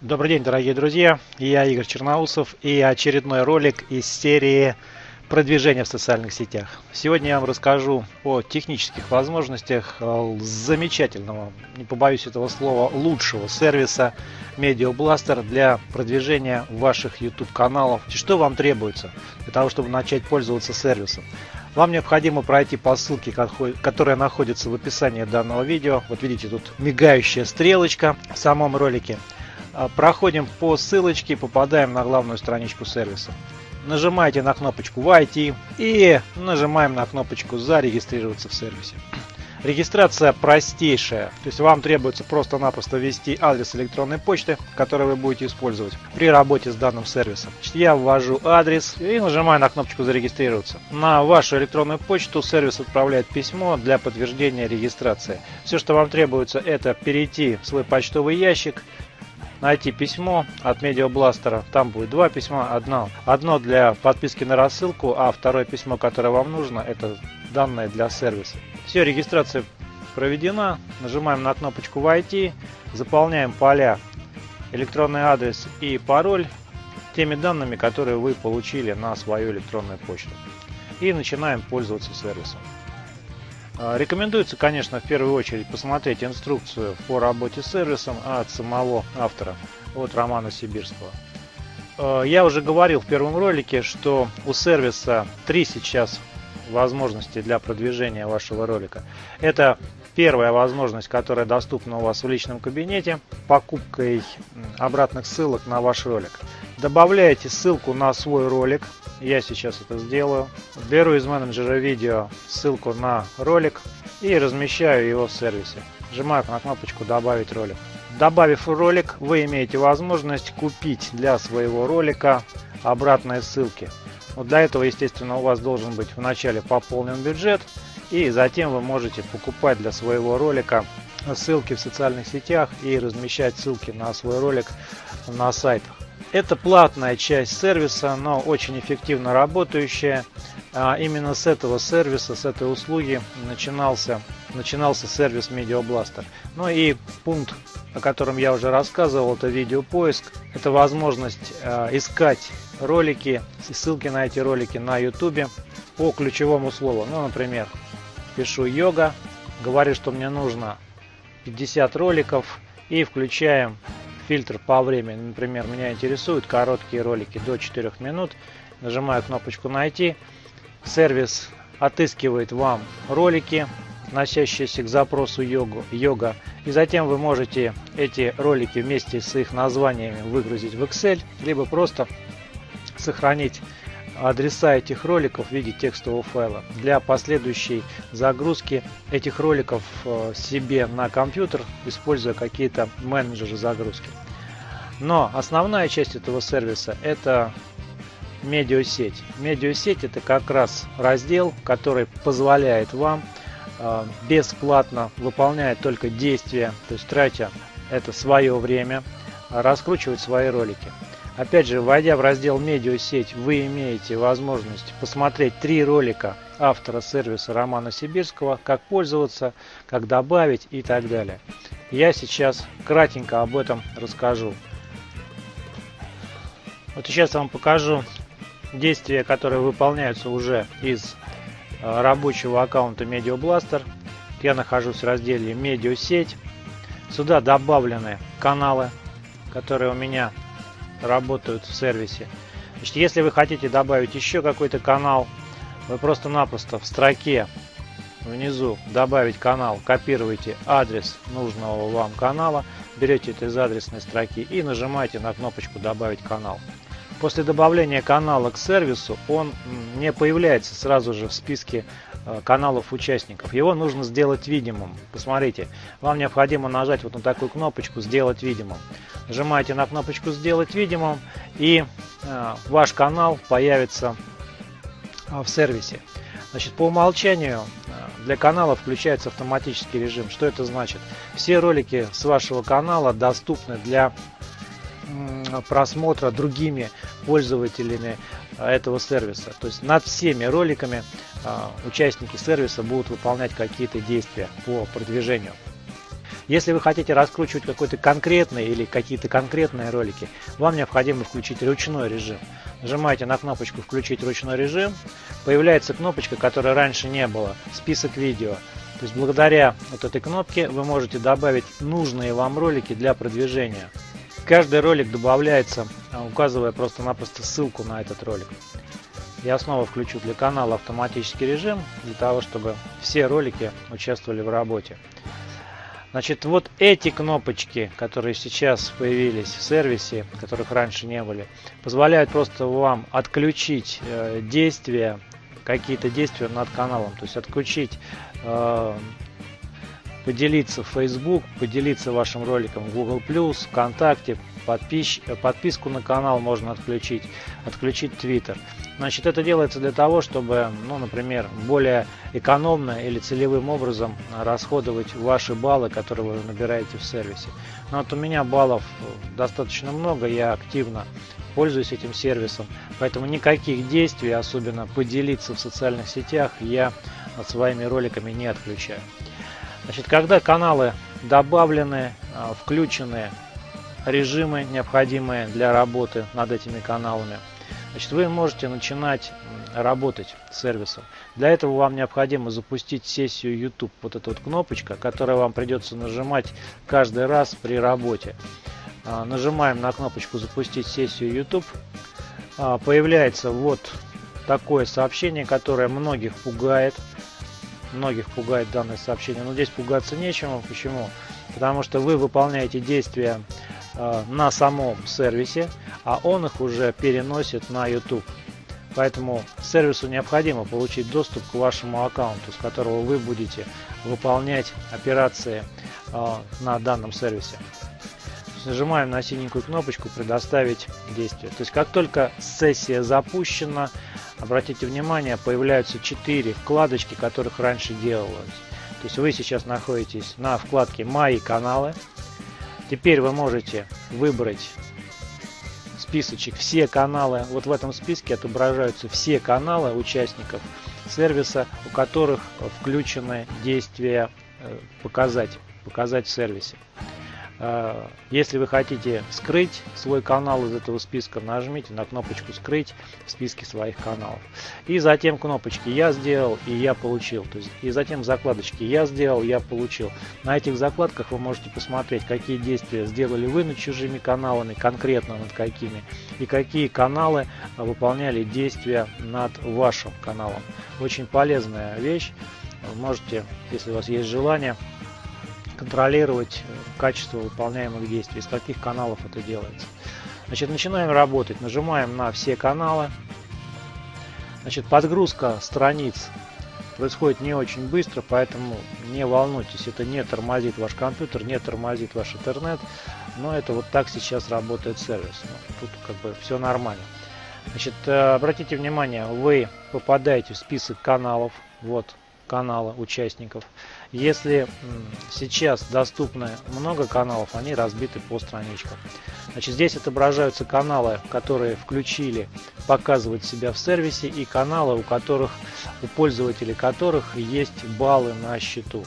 Добрый день, дорогие друзья! Я Игорь Черноусов и очередной ролик из серии продвижения в социальных сетях. Сегодня я вам расскажу о технических возможностях э, замечательного, не побоюсь этого слова, лучшего сервиса Media Blaster для продвижения ваших YouTube каналов. Что вам требуется для того, чтобы начать пользоваться сервисом? Вам необходимо пройти по ссылке, которая находится в описании данного видео. Вот видите, тут мигающая стрелочка в самом ролике. А, проходим по ссылочке, попадаем на главную страничку сервиса. Нажимаете на кнопочку «Войти» и нажимаем на кнопочку «Зарегистрироваться в сервисе». Регистрация простейшая, то есть вам требуется просто-напросто ввести адрес электронной почты, который вы будете использовать при работе с данным сервисом. Значит, я ввожу адрес и нажимаю на кнопочку «Зарегистрироваться». На вашу электронную почту сервис отправляет письмо для подтверждения регистрации. Все, что вам требуется, это перейти в свой почтовый ящик, найти письмо от Медиабластера. Там будет два письма. Одно, одно для подписки на рассылку, а второе письмо, которое вам нужно, это данные для сервиса. Все, регистрация проведена. Нажимаем на кнопочку «Войти». Заполняем поля электронный адрес и пароль теми данными, которые вы получили на свою электронную почту. И начинаем пользоваться сервисом. А, рекомендуется, конечно, в первую очередь посмотреть инструкцию по работе с сервисом от самого автора, от Романа Сибирского. А, я уже говорил в первом ролике, что у сервиса три сейчас возможности для продвижения вашего ролика. Это первая возможность, которая доступна у вас в личном кабинете, покупкой обратных ссылок на ваш ролик. Добавляете ссылку на свой ролик, я сейчас это сделаю. Беру из менеджера видео ссылку на ролик и размещаю его в сервисе. Нажимаю на кнопочку «Добавить ролик». Добавив ролик, вы имеете возможность купить для своего ролика обратные ссылки. Вот для этого, естественно, у вас должен быть вначале пополнен бюджет, и затем вы можете покупать для своего ролика ссылки в социальных сетях и размещать ссылки на свой ролик на сайтах. Это платная часть сервиса, но очень эффективно работающая. А именно с этого сервиса, с этой услуги начинался, начинался сервис Media Blaster. Ну и пункт, о котором я уже рассказывал, это видеопоиск. Это возможность э, искать ролики, ссылки на эти ролики на YouTube по ключевому слову. Ну, например, пишу йога, говорю, что мне нужно 50 роликов и включаем фильтр по времени. Например, меня интересуют короткие ролики до 4 минут. Нажимаю кнопочку «Найти». Сервис отыскивает вам ролики, относящиеся к запросу йогу, йога. И затем вы можете эти ролики вместе с их названиями выгрузить в Excel, либо просто сохранить адреса этих роликов в виде текстового файла. Для последующей загрузки этих роликов э, себе на компьютер, используя какие-то менеджеры загрузки. Но основная часть этого сервиса это медиасеть. Медиасеть это как раз раздел, который позволяет вам э, бесплатно выполняя только действия, то есть тратя это свое время, раскручивать свои ролики. Опять же, войдя в раздел «Медиасеть», вы имеете возможность посмотреть три ролика автора сервиса Романа Сибирского, как пользоваться, как добавить и так далее. Я сейчас кратенько об этом расскажу. Вот сейчас я вам покажу действия, которые выполняются уже из э, рабочего аккаунта MediaBlaster. Я нахожусь в разделе «Медиасеть». Сюда добавлены каналы, которые у меня работают в сервисе. Значит, если вы хотите добавить еще какой-то канал, вы просто-напросто в строке внизу добавить канал, копируете адрес нужного вам канала, берете это из адресной строки и нажимаете на кнопочку «Добавить канал». После добавления канала к сервису он не появляется сразу же в списке каналов участников. Его нужно сделать видимым. Посмотрите, вам необходимо нажать вот на такую кнопочку «Сделать видимым». Нажимаете на кнопочку «Сделать видимым» и э, ваш канал появится э, в сервисе. Значит, по умолчанию для канала включается автоматический режим. Что это значит? Все ролики с вашего канала доступны для просмотра другими пользователями этого сервиса. То есть над всеми роликами участники сервиса будут выполнять какие-то действия по продвижению. Если вы хотите раскручивать какой-то конкретный или какие-то конкретные ролики, вам необходимо включить ручной режим. Нажимаете на кнопочку «Включить ручной режим», появляется кнопочка, которой раньше не было, список видео. То есть благодаря вот этой кнопке вы можете добавить нужные вам ролики для продвижения. Каждый ролик добавляется, а, указывая просто-напросто ссылку на этот ролик. Я снова включу для канала автоматический режим, для того, чтобы все ролики участвовали в работе. Значит, вот эти кнопочки, которые сейчас появились в сервисе, которых раньше не были, позволяют просто вам отключить э, действия, какие-то действия над каналом. То есть отключить, э, поделиться в Facebook, поделиться вашим роликом в Google+, ВКонтакте, подпис, подписку на канал можно отключить, отключить Twitter. Значит, это делается для того, чтобы, ну, например, более экономно или целевым образом расходовать ваши баллы, которые вы набираете в сервисе. Но вот у меня баллов достаточно много, я активно пользуюсь этим сервисом, поэтому никаких действий, особенно поделиться в социальных сетях, я своими роликами не отключаю. Значит, когда каналы добавлены, а, включены режимы, необходимые для работы над этими каналами, Значит, вы можете начинать работать с сервисом. Для этого вам необходимо запустить сессию YouTube. Вот эта вот кнопочка, которую вам придется нажимать каждый раз при работе. А, нажимаем на кнопочку «Запустить сессию YouTube». А, появляется вот такое сообщение, которое многих пугает. Многих пугает данное сообщение. Но здесь пугаться нечему. Почему? Потому что вы выполняете действия на самом сервисе а он их уже переносит на YouTube. Поэтому сервису необходимо получить доступ к вашему аккаунту, с которого вы будете выполнять операции э, на данном сервисе. Нажимаем на синенькую кнопочку «Предоставить действие». То есть как только сессия запущена, обратите внимание, появляются четыре вкладочки, которых раньше делалось. То есть вы сейчас находитесь на вкладке «Мои каналы». Теперь вы можете выбрать списочек, все каналы, вот в этом списке отображаются все каналы участников сервиса, у которых включены действия э, показать, показать в сервисе. Э, если вы хотите скрыть свой канал из этого списка, нажмите на кнопочку «Скрыть» в списке своих каналов. И затем кнопочки «Я сделал» и «Я получил». То есть, и затем закладочки «Я сделал», «Я получил». На этих закладках вы можете посмотреть, какие действия сделали вы над чужими каналами, конкретно над какими, и какие каналы выполняли действия над вашим каналом. Очень полезная вещь. можете, если у вас есть желание, контролировать э, качество выполняемых действий, из каких каналов это делается. Значит, начинаем работать. Нажимаем на все каналы. Значит, подгрузка страниц происходит не очень быстро, поэтому не волнуйтесь, это не тормозит ваш компьютер, не тормозит ваш интернет, но это вот так сейчас работает сервис. Ну, тут как бы все нормально. Значит, э, обратите внимание, вы попадаете в список каналов, вот канала участников. Если сейчас доступно много каналов, они разбиты по страничкам. Значит, здесь отображаются каналы, которые включили показывать себя в сервисе и каналы, у которых у пользователей которых есть баллы на счету.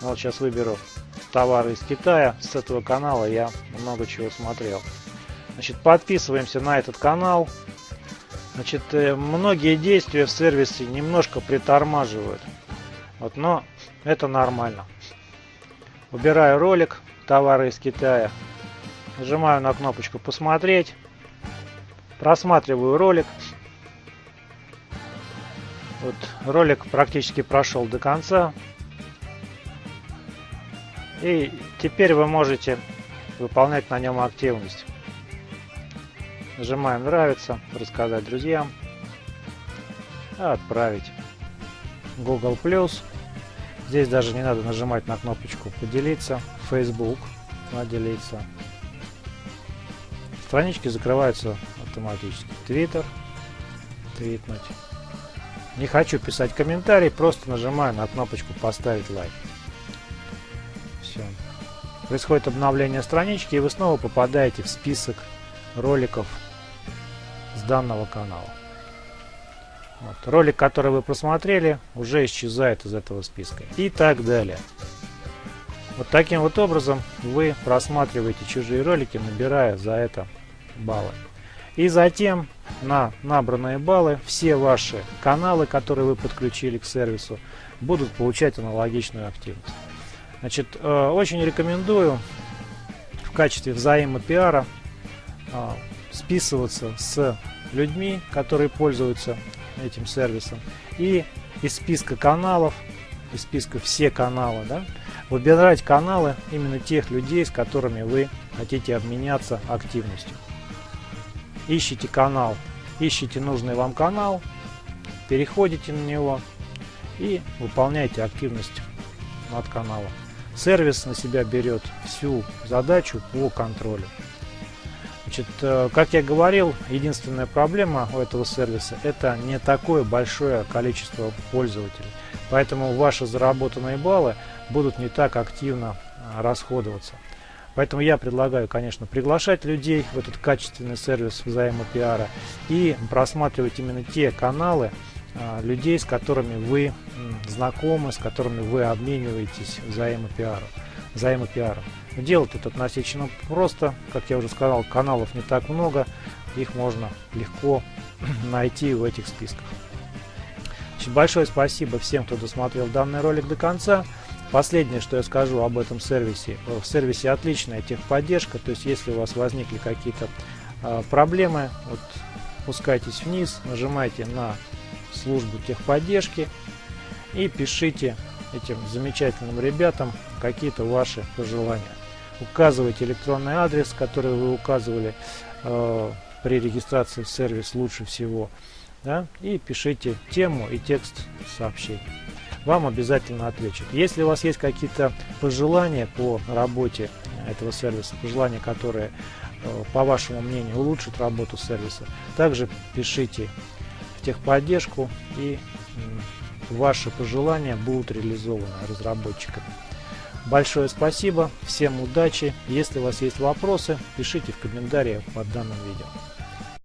Ну, вот сейчас выберу товары из Китая. С этого канала я много чего смотрел. Значит, подписываемся на этот канал. Значит, э, многие действия в сервисе немножко притормаживают. Вот, но это нормально. Убираю ролик, товары из Китая. Нажимаю на кнопочку «Посмотреть». Просматриваю ролик. Вот ролик практически прошел до конца. И теперь вы можете выполнять на нем активность. Нажимаем «Нравится», «Рассказать друзьям», «Отправить». Google+. Здесь даже не надо нажимать на кнопочку «Поделиться». Facebook «Поделиться». Странички закрываются автоматически. Twitter. Твитнуть. Не хочу писать комментарий, просто нажимаю на кнопочку «Поставить лайк». Все. Происходит обновление странички, и вы снова попадаете в список роликов с данного канала. Вот. Ролик, который вы просмотрели, уже исчезает из этого списка. И так далее. Вот таким вот образом вы просматриваете чужие ролики, набирая за это баллы. И затем на набранные баллы все ваши каналы, которые вы подключили к сервису, будут получать аналогичную активность. Значит, э, очень рекомендую в качестве взаимопиара списываться с людьми, которые пользуются этим сервисом. И из списка каналов, из списка все каналы, да, выбирать каналы именно тех людей, с которыми вы хотите обменяться активностью. Ищите канал, ищите нужный вам канал, переходите на него и выполняйте активность над каналом. Сервис на себя берет всю задачу по контролю. Значит, э, как я говорил, единственная проблема у этого сервиса это не такое большое количество пользователей. Поэтому ваши заработанные баллы будут не так активно э, расходоваться. Поэтому я предлагаю, конечно, приглашать людей в этот качественный сервис взаимопиара и просматривать именно те каналы э, людей, с которыми вы знакомы, с которыми вы обмениваетесь взаимопиаром. Взаимопиаром. Делать это относительно просто. Как я уже сказал, каналов не так много. Их можно легко найти в этих списках. Значит, большое спасибо всем, кто досмотрел данный ролик до конца. Последнее, что я скажу об этом сервисе. В сервисе отличная техподдержка. То есть, если у вас возникли какие-то э, проблемы, вот, спускайтесь вниз, нажимайте на службу техподдержки и пишите этим замечательным ребятам какие-то ваши пожелания указывайте электронный адрес, который вы указывали э, при регистрации в сервис лучше всего, да, и пишите тему и текст сообщения. Вам обязательно отвечат. Если у вас есть какие-то пожелания по работе этого сервиса, пожелания, которые, э, по вашему мнению, улучшат работу сервиса, также пишите в техподдержку и ваши пожелания будут реализованы разработчиками. Большое спасибо, всем удачи. Если у вас есть вопросы, пишите в комментариях под данным видео.